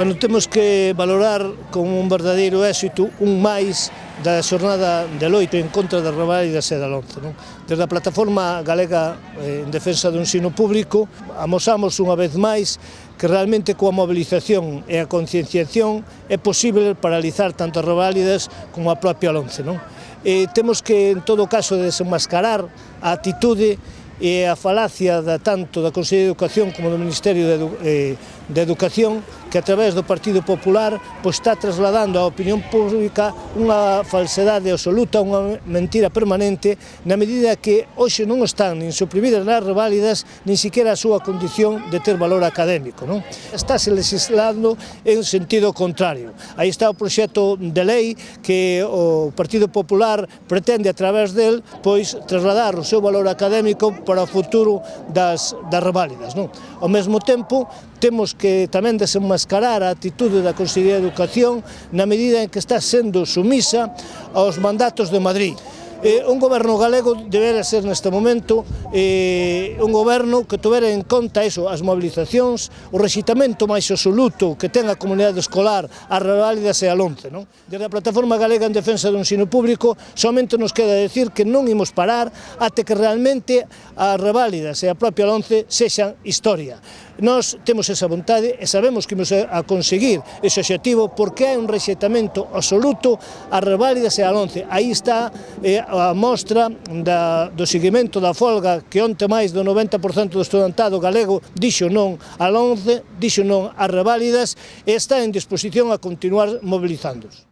Bueno, temos que valorar como un verdadeiro éxito un máis da xornada de loito en contra da rebaidas e da lonce. Non? Desde a plataforma galega eh, en defensa do ensino público amosamos unha vez máis que realmente coa mobilización e a concienciación é posible paralizar tanto as reválidas como a propia lonce. Non? E temos que, en todo caso, desenmascarar a atitude e a falacia da tanto da Consellería de Educación como do Ministerio de, Edu, eh, de Educación que a través do Partido Popular pois, está trasladando á opinión pública unha falsedade absoluta, unha mentira permanente na medida que hoxe non están nin suprimidas nas reválidas nin siquiera a súa condición de ter valor académico. Non? Estáse legislando en sentido contrario. Aí está o proxecto de lei que o Partido Popular pretende a través del pois trasladar o seu valor académico para o futuro das, das reválidas. Non? Ao mesmo tempo, temos que tamén desenmascarar a atitude da Consellería de Educación na medida en que está sendo sumisa aos mandatos de Madrid eh, un goberno galego debera ser neste momento eh, un goberno que tuvera en conta eso, as mobilizacións, o rexitamento máis absoluto que ten a comunidade escolar, a Reválidas e a Lonce. Non? Desde a Plataforma Galega en Defensa do Ensino Público, somente nos queda decir que non imos parar até que realmente a Reválidas e a propia Lonce sexan historia. Nós temos esa vontade e sabemos que imos a conseguir ese objetivo porque hai un rexeitamento absoluto a Reválidas e a Lonce. Aí está eh, a mostra da, do seguimento da folga que onte máis do 90% do estudantado galego dixo non al 11, dixo non a reválidas e está en disposición a continuar mobilizándose.